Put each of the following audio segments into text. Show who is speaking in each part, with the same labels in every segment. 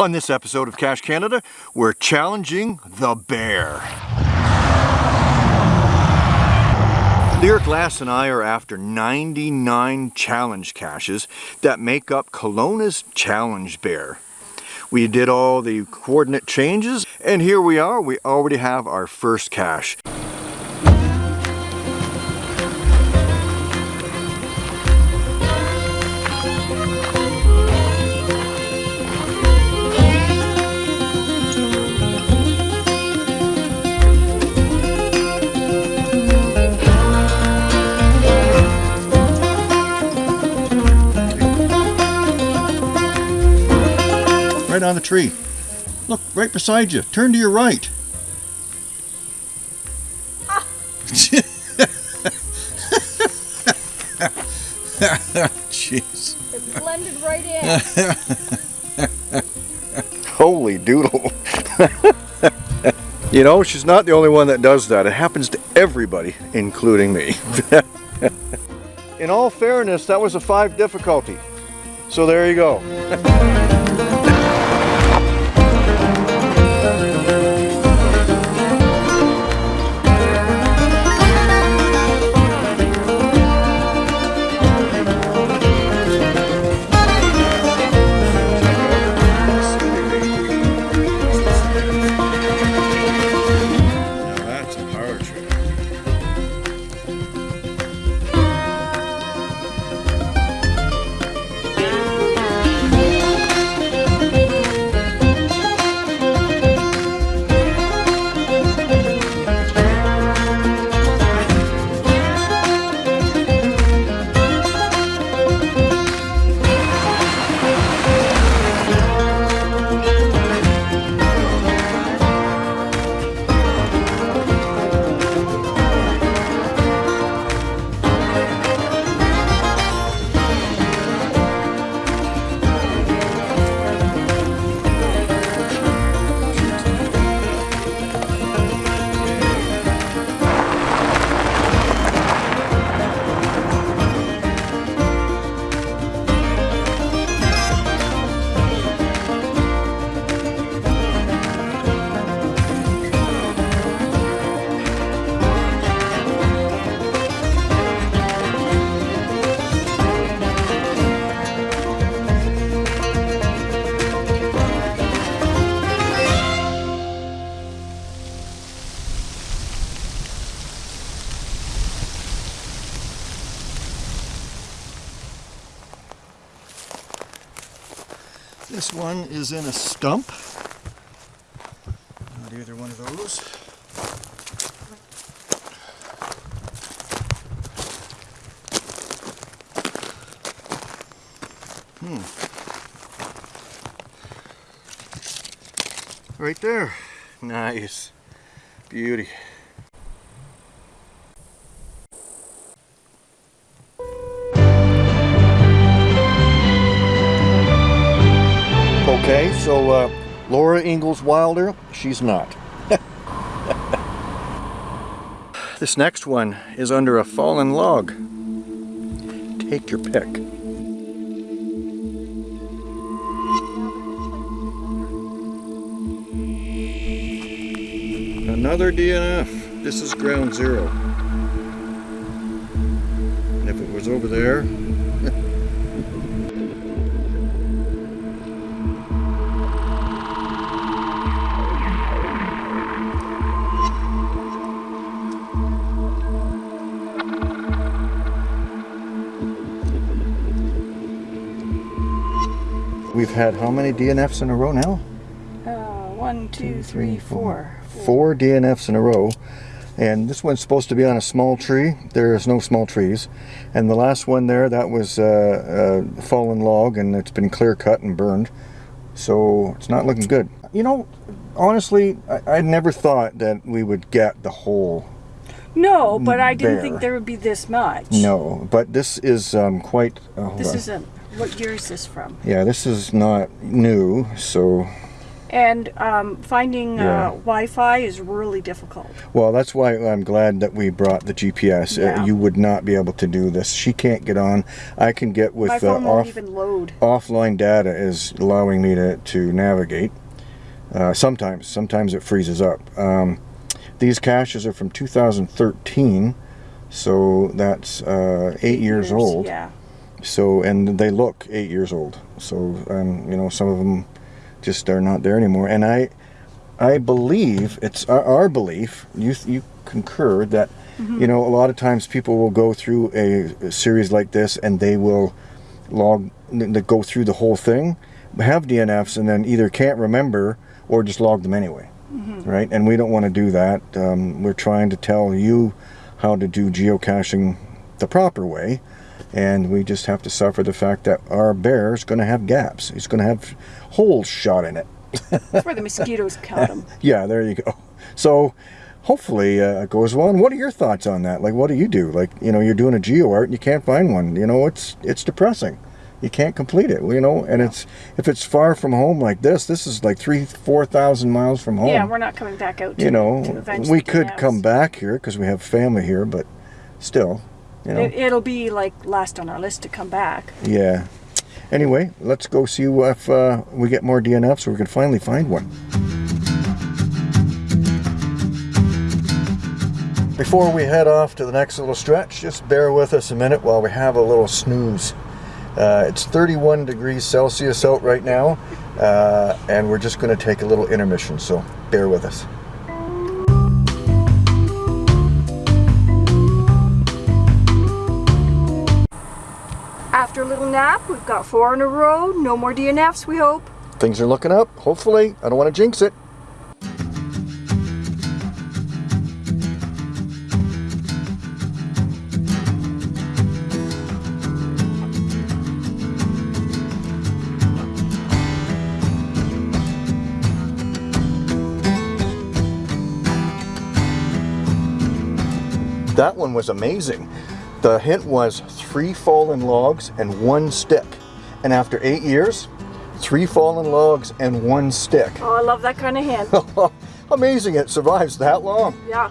Speaker 1: On this episode of Cache Canada, we're challenging the bear. Lyric Lass and I are after 99 challenge caches that make up Kelowna's challenge bear. We did all the coordinate changes and here we are, we already have our first cache. Right on the tree. Look, right beside you. Turn to your right. Jeez.
Speaker 2: It blended right
Speaker 1: in. Holy doodle. you know, she's not the only one that does that. It happens to everybody, including me. in all fairness, that was a five difficulty. So there you go. Is in a stump. Not either one of those. Hmm. Right there. Nice. Beauty. Okay, so uh, Laura Ingalls Wilder, she's not. this next one is under a fallen log. Take your pick. Another DNF. This is ground zero. And if it was over there, We've had how many DNFs in a row now?
Speaker 2: Uh, one, two, three, four.
Speaker 1: Four DNFs in a row. And this one's supposed to be on a small tree. There is no small trees. And the last one there, that was uh, a fallen log and it's been clear cut and burned. So it's not looking good. You know, honestly, I, I never thought that we would get the whole
Speaker 2: no, but I didn't bear. think there would be this much.
Speaker 1: No, but this is um, quite.
Speaker 2: Uh, this on. isn't what year is this from?
Speaker 1: Yeah, this is not new, so...
Speaker 2: And um, finding
Speaker 1: Yeah.
Speaker 2: uh, Wi-Fi is really difficult.
Speaker 1: Well, that's why I'm glad that we brought the GPS. Uh,
Speaker 2: Yeah.
Speaker 1: you would not be able to do this. She can't get on. I can get with
Speaker 2: My
Speaker 1: uh,
Speaker 2: won't
Speaker 1: off,
Speaker 2: even load.
Speaker 1: offline data is allowing me to, to navigate. Uh, sometimes, sometimes it freezes up. Um, these caches are from 2013, so that's uh, eight, years, old.
Speaker 2: Yeah.
Speaker 1: So, and they look eight years old. So, um, you know, some of them just are not there anymore. And I, I believe it's our, our belief. You you concur that, you know, a lot of times people will go through a, a series like this and they will log, n- go through the whole thing, have DNFs, and then either can't remember or just log them anyway. Right? And we don't want to do that. Um, we're trying to tell you how to do geocaching the proper way and we just have to suffer the fact that our bear is going to have gaps. He's going to have holes shot in it.
Speaker 2: That's where the mosquitoes count them.
Speaker 1: Yeah, there you go. So hopefully uh, it goes well. And what are your thoughts on that? Like, what do you do? Like, you know, you're doing a geo art and you can't find one. You know, it's it's depressing. You can't complete it. You know, and it's if it's far from home like this, this is like three, four thousand miles from home.
Speaker 2: Yeah, we're not coming back out. To,
Speaker 1: you know,
Speaker 2: to
Speaker 1: we could come back here because we have family here, but still, you know.
Speaker 2: It, it'll be like last on our list to come back.
Speaker 1: Yeah. Anyway, let's go see if uh, we get more DNFs so we can finally find one. Before we head off to the next little stretch, just bear with us a minute while we have a little snooze. Uh, it's 31 degrees Celsius out right now, uh, and we're just going to take a little intermission, so bear with us.
Speaker 2: After a little nap, we've got four in a row. No more DNFs, we hope.
Speaker 1: Things are looking up, hopefully. I don't want to jinx it. That one was amazing. The hint was three fallen logs and one stick. And after eight years, three fallen logs and one stick.
Speaker 2: Oh, I love that kind of hint.
Speaker 1: Amazing it survives that long.
Speaker 2: yeah.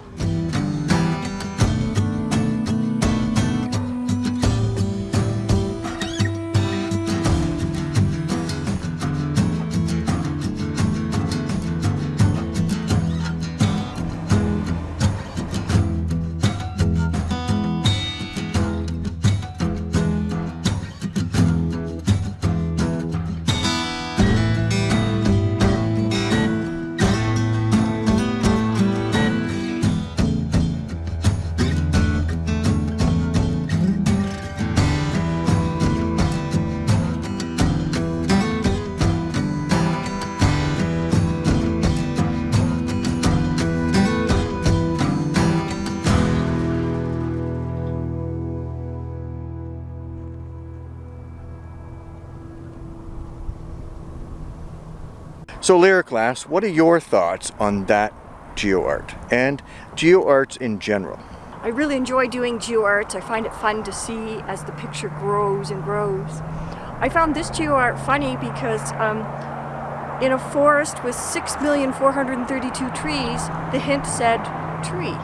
Speaker 1: So Lyric Lass, what are your thoughts on that geo art and geo arts in general?
Speaker 2: I really enjoy doing geo art. I find it fun to see as the picture grows and grows. I found this geo art funny because um, in a forest with 6,432 trees, the hint said tree.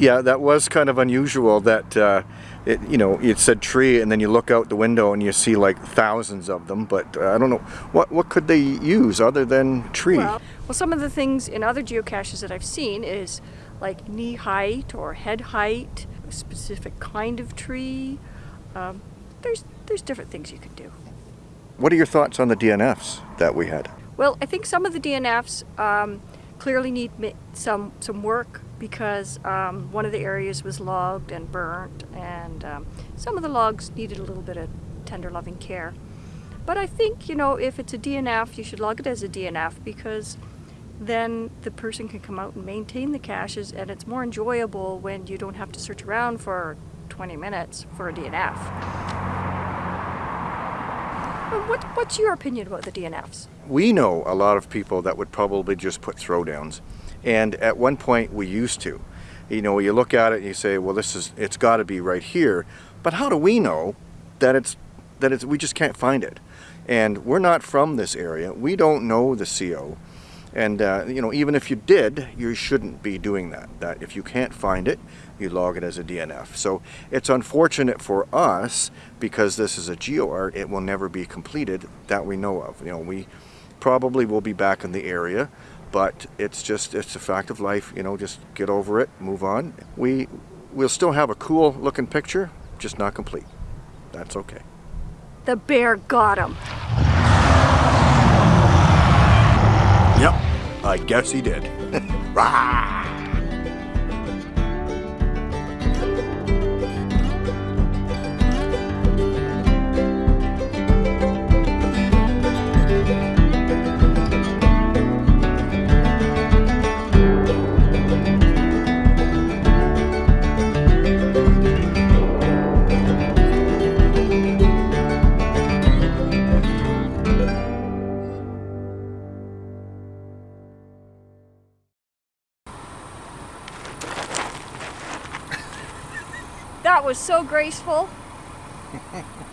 Speaker 1: Yeah, that was kind of unusual that, uh, it, you know, it said tree and then you look out the window and you see like thousands of them, but uh, I don't know, what, what could they use other than tree?
Speaker 2: Well, well, some of the things in other geocaches that I've seen is like knee height or head height, a specific kind of tree. Um, there's there's different things you can do.
Speaker 1: What are your thoughts on the DNFs that we had?
Speaker 2: Well, I think some of the DNFs um, clearly need some some work because um, one of the areas was logged and burnt, and um, some of the logs needed a little bit of tender, loving care. But I think you know if it's a DNF, you should log it as a DNF because then the person can come out and maintain the caches, and it's more enjoyable when you don't have to search around for 20 minutes for a DNF. What, what's your opinion about the DNFs?
Speaker 1: we know a lot of people that would probably just put throwdowns and at one point we used to you know you look at it and you say well this is it's got to be right here but how do we know that it's that it's we just can't find it And we're not from this area. We don't know the CO. And uh, you know, even if you did, you shouldn't be doing that. That if you can't find it, you log it as a DNF. So it's unfortunate for us because this is a GeoArt. It will never be completed that we know of. You know, we probably will be back in the area, but it's just it's a fact of life. You know, just get over it, move on. We we'll still have a cool looking picture, just not complete. That's okay.
Speaker 2: The bear got him.
Speaker 1: Yep, I guess he did.
Speaker 2: so graceful.